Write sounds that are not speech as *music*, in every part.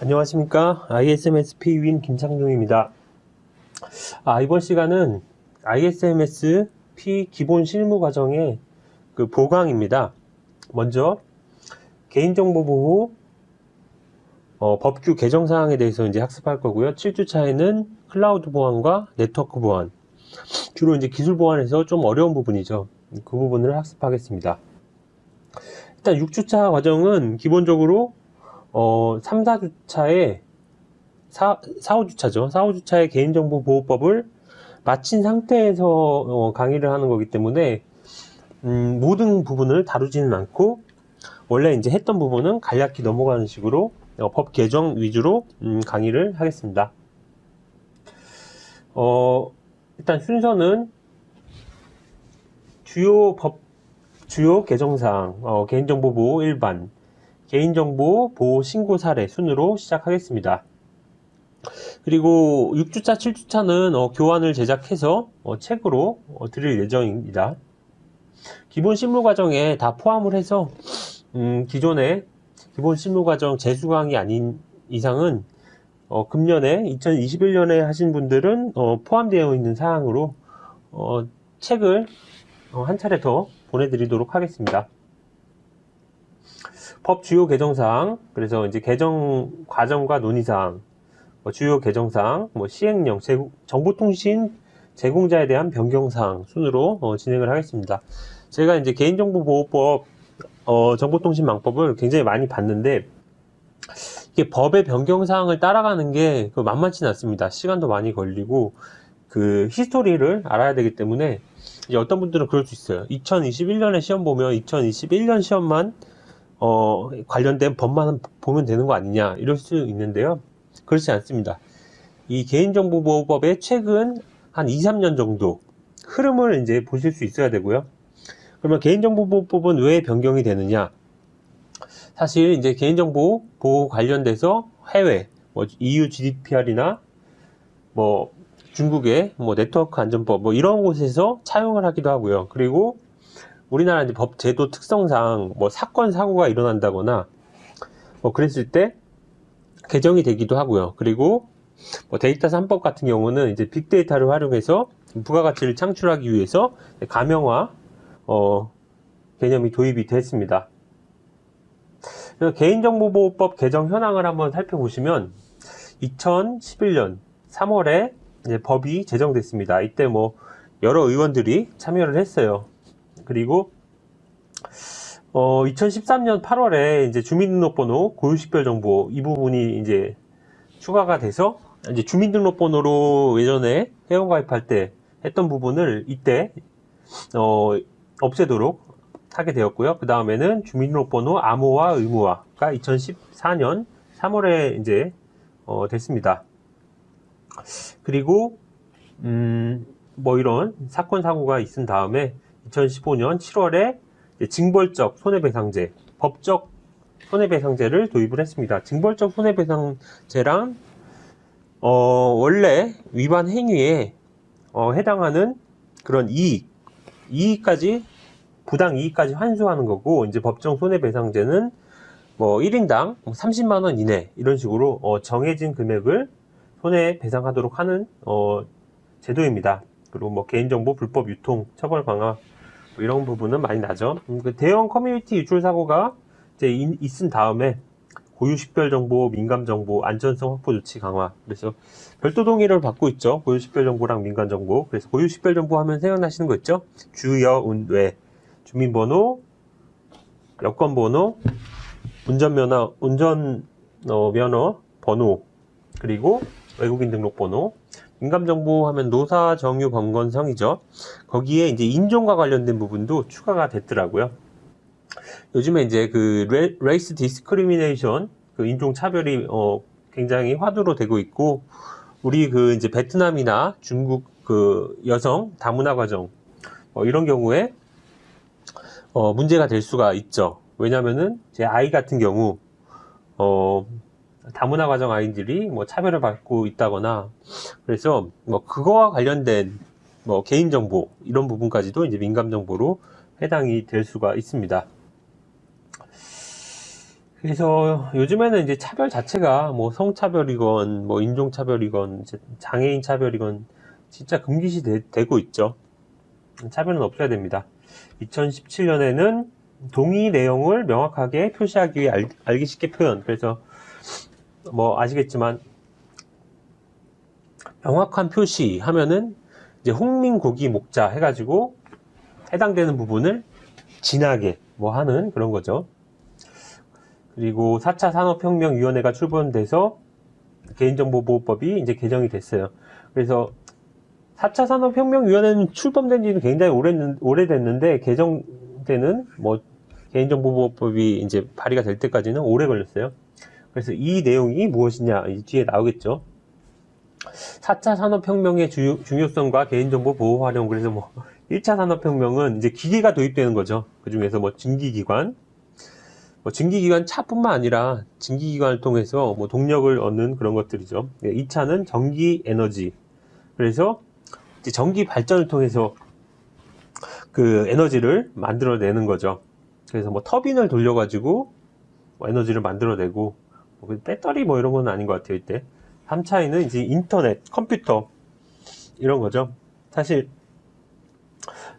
안녕하십니까? ISMSP 윈 김창중입니다. 아, 이번 시간은 ISMSP 기본 실무 과정의 그 보강입니다. 먼저 개인정보 보호 어, 법규 개정 사항에 대해서 이제 학습할 거고요. 7주차에는 클라우드 보안과 네트워크 보안 주로 이제 기술 보안에서 좀 어려운 부분이죠. 그 부분을 학습하겠습니다. 일단 6주차 과정은 기본적으로 어, 3, 4주차에 4, 4, 5주차죠. 4, 5주차의 개인정보 보호법을 마친 상태에서 어, 강의를 하는 거기 때문에 음, 모든 부분을 다루지는 않고 원래 이제 했던 부분은 간략히 넘어가는 식으로 어, 법 개정 위주로 음, 강의를 하겠습니다. 어, 일단 순서는 주요 법 주요 개정사항 어, 개인정보 보호 일반 개인정보 보호 신고 사례 순으로 시작하겠습니다. 그리고 6주차, 7주차는 어, 교환을 제작해서 어, 책으로 어, 드릴 예정입니다. 기본 실무 과정에 다 포함을 해서 음, 기존의 기본 실무 과정 재수강이 아닌 이상은 어, 금년에 2021년에 하신 분들은 어, 포함되어 있는 사항으로 어, 책을 한 차례 더 보내드리도록 하겠습니다. 법 주요 개정사항, 그래서 이제 개정 과정과 논의사항, 뭐 주요 개정사항, 뭐 시행령, 제공, 정보통신 제공자에 대한 변경사항 순으로 어, 진행을 하겠습니다. 제가 이제 개인정보보호법, 어, 정보통신망법을 굉장히 많이 봤는데, 이게 법의 변경사항을 따라가는 게그 만만치는 않습니다. 시간도 많이 걸리고, 그 히스토리를 알아야 되기 때문에, 이제 어떤 분들은 그럴 수 있어요. 2021년에 시험 보면 2021년 시험만 어, 관련된 법만 보면 되는 거 아니냐 이럴 수 있는데요. 그렇지 않습니다. 이 개인정보보호법의 최근 한 2, 3년 정도 흐름을 이제 보실 수 있어야 되고요. 그러면 개인정보보호법은 왜 변경이 되느냐? 사실 이제 개인정보 보호 관련돼서 해외 뭐 EU GDPR이나 뭐 중국의 뭐 네트워크 안전법 뭐 이런 곳에서 차용을 하기도 하고요. 그리고 우리나라 이제 법 제도 특성상 뭐 사건 사고가 일어난다거나 뭐 그랬을 때 개정이 되기도 하고요. 그리고 뭐 데이터 3법 같은 경우는 이제 빅데이터를 활용해서 부가가치를 창출하기 위해서 가명화 어, 개념이 도입이 됐습니다. 개인정보보호법 개정 현황을 한번 살펴보시면 2011년 3월에 법이 제정됐습니다. 이때 뭐 여러 의원들이 참여를 했어요. 그리고 어, 2013년 8월에 이제 주민등록번호 고유식별 정보 이 부분이 이제 추가가 돼서 이제 주민등록번호로 예전에 회원가입할 때 했던 부분을 이때 어, 없애도록 하게 되었고요. 그 다음에는 주민등록번호 암호화 의무화가 2014년 3월에 이제 어, 됐습니다. 그리고 음, 뭐 이런 사건 사고가 있은 다음에 2015년 7월에 징벌적 손해배상제, 법적 손해배상제를 도입을 했습니다. 징벌적 손해배상제랑 어, 원래 위반 행위에 어, 해당하는 그런 이익, 이익까지 부당 이익까지 환수하는 거고 이제 법정 손해배상제는 뭐 1인당 30만 원 이내 이런 식으로 어, 정해진 금액을 손해배상하도록 하는 어, 제도입니다. 그리고 뭐 개인정보 불법 유통 처벌 강화 뭐 이런 부분은 많이 나죠. 음, 그 대형 커뮤니티 유출 사고가 이제 있은 다음에 고유 식별 정보, 민감 정보, 안전성 확보 조치 강화. 그래서 별도 동의를 받고 있죠. 고유 식별 정보랑 민감 정보. 그래서 고유 식별 정보 하면 생각나시는 거 있죠? 주, 여, 운, 외. 주민번호, 여권번호, 운전면허, 운전 어, 면허 번호, 그리고 외국인 등록번호, 민감정보 하면 노사 정유 범건성이죠. 거기에 이제 인종과 관련된 부분도 추가가 됐더라고요. 요즘에 이제 그 race discrimination 그 인종 차별이 어 굉장히 화두로 되고 있고 우리 그 이제 베트남이나 중국 그 여성 다문화 과정 어 이런 경우에 어 문제가 될 수가 있죠. 왜냐면은 제 아이 같은 경우 어 다문화 가정 아이들이 뭐 차별을 받고 있다거나 그래서 뭐 그거와 관련된 뭐 개인 정보 이런 부분까지도 이제 민감 정보로 해당이 될 수가 있습니다. 그래서 요즘에는 이제 차별 자체가 뭐 성차별이건 뭐 인종차별이건 장애인 차별이건 진짜 금기시 되, 고 있죠. 차별은 없어야 됩니다. 2017년에는 동의 내용을 명확하게 표시하기 위해 알, 알기 쉽게 표현. 그래서 뭐 아시겠지만 명확한 표시 하면은 이제 홍민고기 목자 해가지고 해당되는 부분을 진하게 뭐 하는 그런 거죠. 그리고 4차 산업혁명위원회가 출범돼서 개인정보보호법이 이제 개정이 됐어요. 그래서 4차 산업혁명위원회는 출범된 지는 굉장히 오래, 오래됐는데 개정되는 뭐 개인정보보호법이 이제 발의가 될 때까지는 오래 걸렸어요. 그래서 이 내용이 무엇이냐 이 뒤에 나오겠죠. 4차 산업혁명의 주요, 중요성과 개인정보 보호 활용 그래서 뭐 *laughs* 1차 산업혁명은 이제 기계가 도입되는 거죠. 그 중에서 뭐 증기기관, 뭐 증기기관 차뿐만 아니라 증기기관을 통해서 뭐 동력을 얻는 그런 것들이죠. 2차는 전기 에너지. 그래서 이제 전기 발전을 통해서 그 에너지를 만들어내는 거죠. 그래서 뭐 터빈을 돌려가지고 뭐 에너지를 만들어내고 뭐 배터리 뭐 이런 건 아닌 것 같아요 이때 3차에는 이제 인터넷, 컴퓨터 이런 거죠. 사실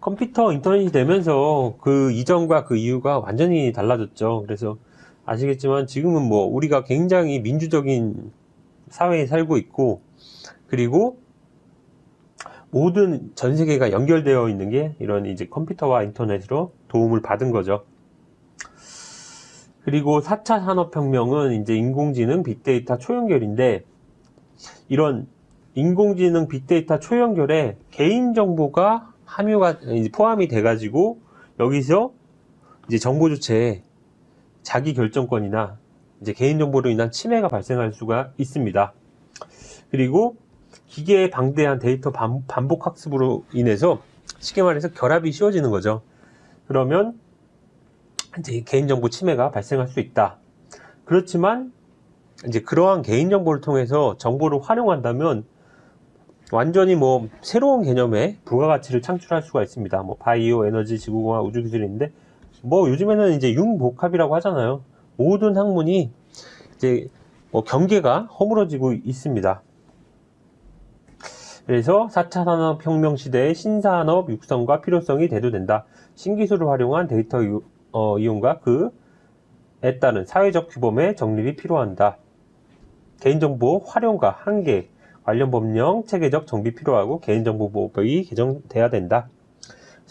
컴퓨터 인터넷이 되면서 그 이전과 그 이유가 완전히 달라졌죠. 그래서 아시겠지만 지금은 뭐 우리가 굉장히 민주적인 사회에 살고 있고 그리고 모든 전 세계가 연결되어 있는 게 이런 이제 컴퓨터와 인터넷으로 도움을 받은 거죠. 그리고 4차 산업혁명은 이제 인공지능, 빅데이터, 초연결인데 이런 인공지능 빅데이터 초연결에 개인정보가 함유가 포함이 돼 가지고 여기서 이제 정보 주체에 자기 결정권이나 이제 개인정보로 인한 침해가 발생할 수가 있습니다. 그리고 기계의 방대한 데이터 반복 학습으로 인해서 쉽게 말해서 결합이 쉬워지는 거죠. 그러면 이제 개인정보 침해가 발생할 수 있다. 그렇지만 이제 그러한 개인정보를 통해서 정보를 활용한다면 완전히 뭐 새로운 개념의 부가가치를 창출할 수가 있습니다. 뭐 바이오, 에너지, 지구공학, 우주기술인데 뭐 요즘에는 이제 융복합이라고 하잖아요. 모든 학문이 이제 뭐 경계가 허물어지고 있습니다. 그래서 4차 산업혁명 시대의 신산업 육성과 필요성이 대두된다. 신기술을 활용한 데이터 어, 이용과 그에 따른 사회적 규범의 정립이 필요한다. 개인정보 활용과 한계, 관련 법령 체계적 정비 필요하고 개인정보보호법이 개정돼야 된다.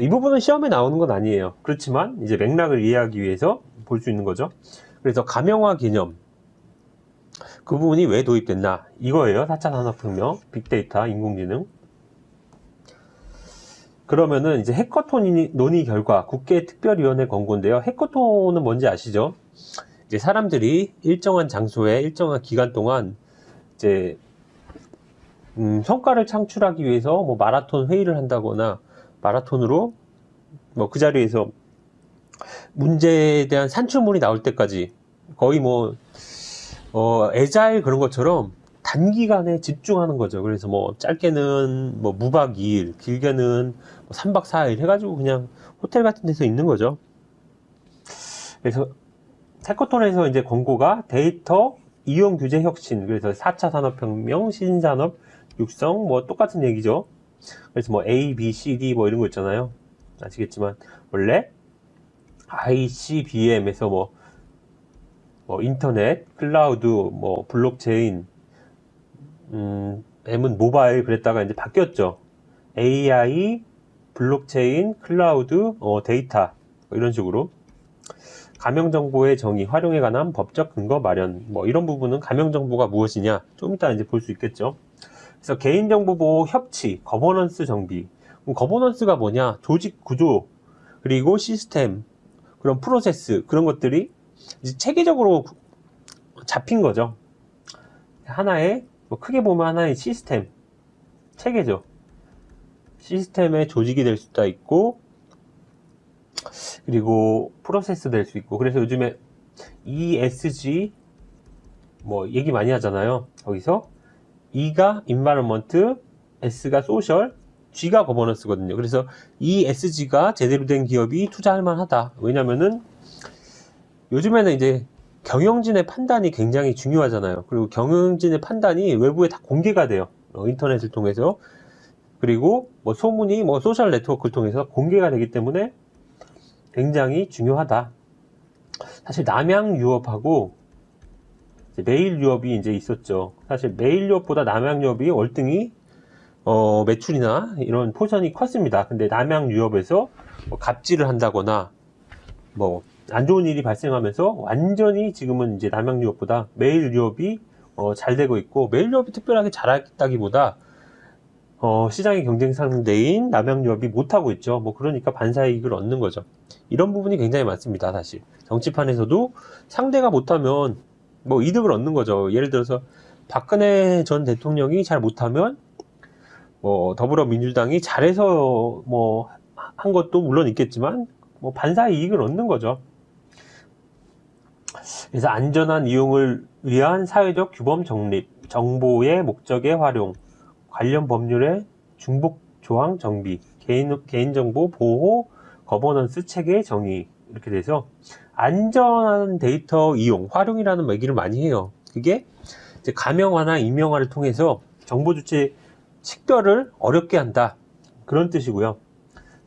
이 부분은 시험에 나오는 건 아니에요. 그렇지만 이제 맥락을 이해하기 위해서 볼 수 있는 거죠. 그래서 가명화 개념 그 부분이 왜 도입됐나 이거예요. 4차 산업혁명, 빅데이터, 인공지능. 그러면은 이제 해커톤 논의 결과 국회 특별위원회 권고인데요. 해커톤은 뭔지 아시죠? 이제 사람들이 일정한 장소에 일정한 기간 동안 이제 음, 성과를 창출하기 위해서 뭐 마라톤 회의를 한다거나 마라톤으로 뭐 그 자리에서 문제에 대한 산출물이 나올 때까지 거의 뭐 어, 에자일 그런 것처럼 단기간에 집중하는 거죠. 그래서 뭐 짧게는 뭐 무박 2일, 길게는 뭐 3박 4일 해가지고 그냥 호텔 같은 데서 있는 거죠. 그래서 해커톤에서 이제 권고가 데이터 이용 규제 혁신, 그래서 4차 산업혁명, 신산업, 육성, 뭐 똑같은 얘기죠. 그래서 뭐 A, B, C, D 뭐 이런 거 있잖아요. 아시겠지만, 원래 ICBM에서 뭐, 뭐 인터넷, 클라우드, 뭐 블록체인, 음, M은 모바일 그랬다가 이제 바뀌었죠. AI, 블록체인, 클라우드, 어, 데이터 뭐 이런 식으로 가명정보의 정의, 활용에 관한 법적 근거 마련 뭐 이런 부분은 가명정보가 무엇이냐 좀 이따 이제 볼 수 있겠죠. 그래서 개인정보 보호 협치, 거버넌스 정비 거버넌스가 뭐냐 조직 구조 그리고 시스템 그런 프로세스 그런 것들이 체계적으로 잡힌 거죠. 하나의 뭐 크게 보면 하나의 시스템 체계죠. 시스템의 조직이 될 수도 있고 그리고 프로세스 될 수 있고. 그래서 요즘에 ESG 뭐 얘기 많이 하잖아요 거기서. E가 environment, S가 social, G가 governance거든요. 그래서 ESG가 제대로 된 기업이 투자할 만하다. 왜냐면은 요즘에는 이제 경영진의 판단이 굉장히 중요하잖아요. 그리고 경영진의 판단이 외부에 다 공개가 돼요. 어, 인터넷을 통해서. 그리고 뭐 소문이 뭐 소셜 네트워크를 통해서 공개가 되기 때문에 굉장히 중요하다. 사실 남양 유업하고 매일 유업이 이제 있었죠. 사실 매일 유업보다 남양 유업이 월등히 어, 매출이나 이런 포션이 컸습니다. 근데 남양 유업에서 뭐 갑질을 한다거나 뭐 안 좋은 일이 발생하면서 완전히 지금은 이제 남양 유업보다 메일 유업이 어, 잘 되고 있고 메일 유업이 특별하게 잘했다기보다 어, 시장의 경쟁 상대인 남양 유업이 못하고 있죠. 뭐 그러니까 반사 이익을 얻는 거죠. 이런 부분이 굉장히 많습니다. 사실 정치판에서도 상대가 못하면 뭐 이득을 얻는 거죠. 예를 들어서 박근혜 전 대통령이 잘 못하면 뭐 더불어민주당이 잘해서 뭐 한 것도 물론 있겠지만 뭐 반사 이익을 얻는 거죠. 그래서 안전한 이용을 위한 사회적 규범 정립, 정보의 목적의 활용, 관련 법률의 중복 조항 정비, 개인, 개인정보 보호, 거버넌스 체계 정의 이렇게 돼서 안전한 데이터 이용, 활용이라는 얘기를 많이 해요. 그게 이제 가명화나 임명화를 통해서 정보 주체 식별을 어렵게 한다. 그런 뜻이고요.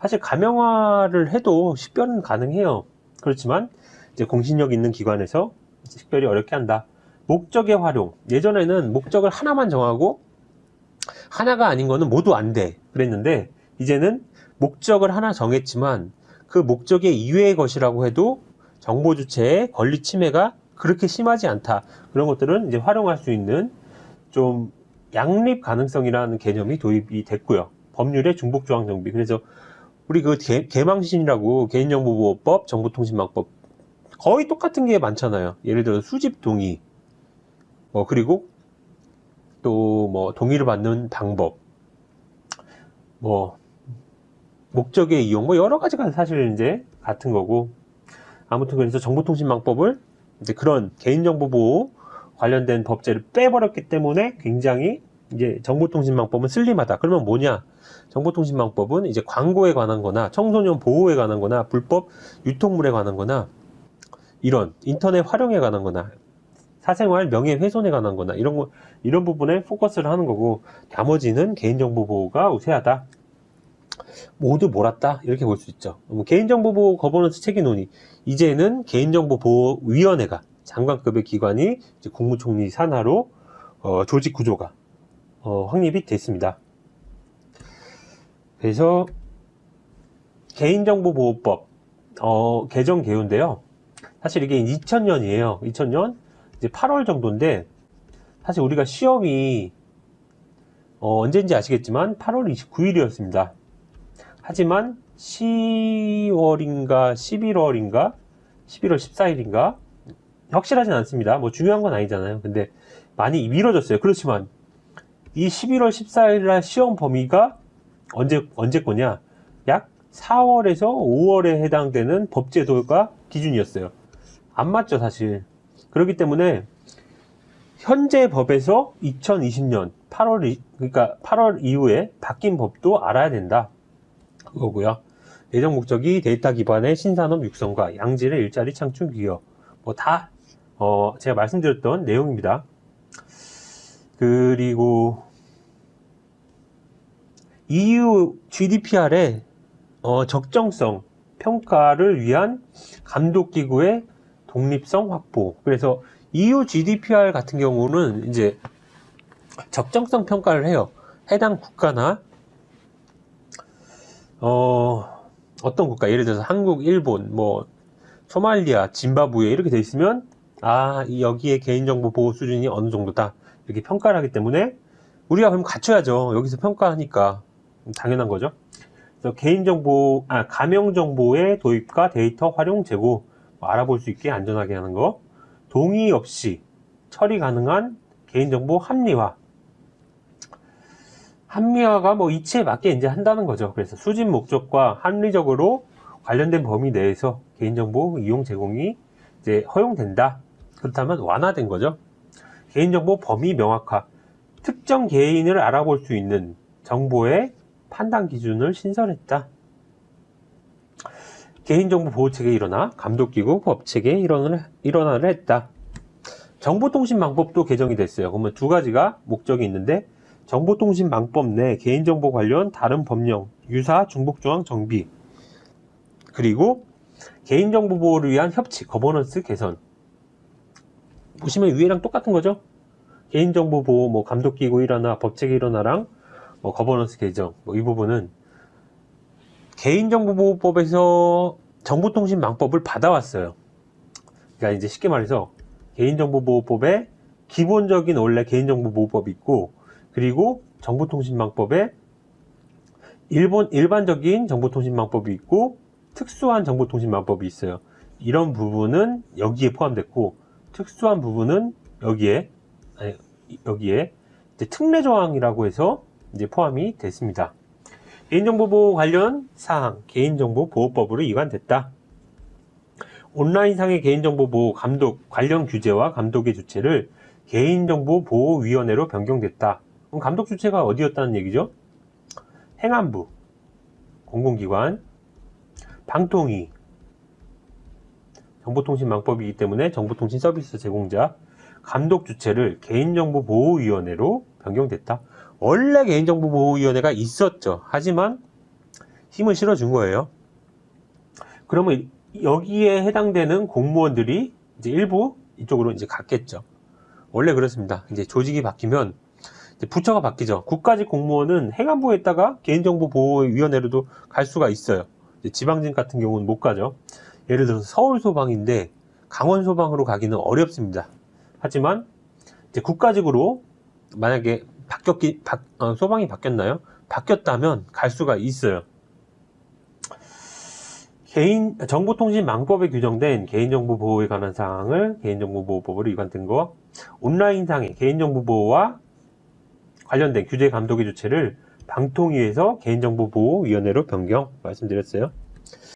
사실 가명화를 해도 식별은 가능해요. 그렇지만 이제 공신력 있는 기관에서 식별이 어렵게 한다. 목적의 활용. 예전에는 목적을 하나만 정하고 하나가 아닌 거는 모두 안 돼. 그랬는데 이제는 목적을 하나 정했지만 그 목적의 이외의 것이라고 해도 정보 주체의 권리 침해가 그렇게 심하지 않다. 그런 것들은 이제 활용할 수 있는 좀 양립 가능성이라는 개념이 도입이 됐고요. 법률의 중복 조항 정비. 그래서 우리 그 개, 개망신이라고 개인정보보호법, 정보통신망법 거의 똑같은 게 많잖아요. 예를 들어 수집 동의, 뭐 그리고 또 뭐 동의를 받는 방법, 뭐 목적의 이용, 뭐 여러 가지가 사실 이제 같은 거고 아무튼 그래서 정보통신망법을 이제 그런 개인정보 보호 관련된 법제를 빼버렸기 때문에 굉장히 이제 정보통신망법은 슬림하다. 그러면 뭐냐? 정보통신망법은 이제 광고에 관한 거나 청소년 보호에 관한 거나 불법 유통물에 관한 거나 이런 인터넷 활용에 관한 거나 사생활 명예훼손에 관한 거나 이런 거 이런 부분에 포커스를 하는 거고 나머지는 개인정보 보호가 우세하다. 모두 몰았다 이렇게 볼 수 있죠. 개인정보 보호 거버넌스 체계 논의 이제는 개인정보 보호 위원회가 장관급의 기관이 국무총리 산하로 어, 조직 구조가 어, 확립이 됐습니다. 그래서 개인정보보호법 어, 개정 개요인데요. 사실 이게 2000년이에요. 2000년 이제 8월 정도인데 사실 우리가 시험이 어, 언제인지 아시겠지만 8월 29일이었습니다. 하지만 10월인가 11월인가 11월 14일인가 확실하진 않습니다. 뭐 중요한 건 아니잖아요. 근데 많이 미뤄졌어요. 그렇지만 이 11월 14일 날 시험 범위가 언제 언제 거냐? 약 4월에서 5월에 해당되는 법제도가 기준이었어요. 안 맞죠, 사실. 그렇기 때문에 현재 법에서 2020년 8월 그러니까 8월 이후에 바뀐 법도 알아야 된다. 그거고요. 예정 목적이 데이터 기반의 신산업 육성과 양질의 일자리 창출 기여. 뭐다 어, 제가 말씀드렸던 내용입니다. 그리고 EU GDPR의 어, 적정성 평가를 위한 감독기구의 독립성 확보. 그래서 EU GDPR 같은 경우는 이제 적정성 평가를 해요. 해당 국가나 어, 어떤 국가, 예를 들어서 한국, 일본, 뭐 소말리아, 짐바브웨 이렇게 돼 있으면 아, 여기에 개인정보 보호 수준이 어느 정도다. 이렇게 평가를 하기 때문에 우리가 그럼 갖춰야죠. 여기서 평가하니까. 당연한 거죠. 그래서 개인정보, 아, 가명정보의 도입과 데이터 활용 제고 뭐 알아볼 수 있게 안전하게 하는 거. 동의 없이 처리 가능한 개인정보 합리화. 합리화가 뭐 이치에 맞게 이제 한다는 거죠. 그래서 수집 목적과 합리적으로 관련된 범위 내에서 개인정보 이용 제공이 이제 허용된다. 그렇다면 완화된 거죠. 개인정보 범위 명확화. 특정 개인을 알아볼 수 있는 정보의 판단 기준을 신설했다. 개인정보 보호체계 일원화, 감독기구 법체계 일원을, 일원화를 했다. 정보통신망법도 개정이 됐어요. 그러면 두 가지가 목적이 있는데 정보통신망법 내 개인정보 관련 다른 법령, 유사, 중복조항 정비 그리고 개인정보 보호를 위한 협치, 거버넌스 개선 보시면 위에랑 똑같은 거죠? 개인정보 보호, 뭐 감독기구 일원화, 법체계 일원화랑 뭐 거버넌스 개정 뭐 이 부분은 개인정보보호법에서 정보통신망법을 받아왔어요. 그러니까 이제 쉽게 말해서 개인정보보호법에 기본적인 원래 개인정보보호법이 있고 그리고 정보통신망법에 일본 일반적인 정보통신망법이 있고 특수한 정보통신망법이 있어요. 이런 부분은 여기에 포함됐고 특수한 부분은 여기에 아니, 여기에 특례 조항이라고 해서 이제 포함이 됐습니다. 개인정보 보호 관련 사항 개인정보 보호법으로 이관됐다. 온라인상의 개인정보 보호 감독 관련 규제와 감독의 주체를 개인정보 보호위원회로 변경됐다. 그럼 감독 주체가 어디였다는 얘기죠? 행안부, 공공기관, 방통위, 정보통신망법이기 때문에 정보통신 서비스 제공자, 감독 주체를 개인정보보호위원회로 변경됐다. 원래 개인정보보호위원회가 있었죠. 하지만 힘을 실어준 거예요. 그러면 여기에 해당되는 공무원들이 이제 일부 이쪽으로 이제 갔겠죠. 원래 그렇습니다. 이제 조직이 바뀌면 이제 부처가 바뀌죠. 국가직 공무원은 행안부에다가 개인정보보호위원회로도 갈 수가 있어요. 지방직 같은 경우는 못 가죠. 예를 들어서 서울 소방인데 강원 소방으로 가기는 어렵습니다. 하지만 국가직으로 만약에 바뀌었기 바, 어, 소방이 바뀌었나요? 바뀌었다면 갈 수가 있어요. 개인 정보통신망법에 규정된 개인정보 보호에 관한 사항을 개인정보보호법으로 위반된 거, 온라인상의 개인정보 보호와 관련된 규제 감독의 주체를 방통위에서 개인정보보호위원회로 변경 말씀드렸어요.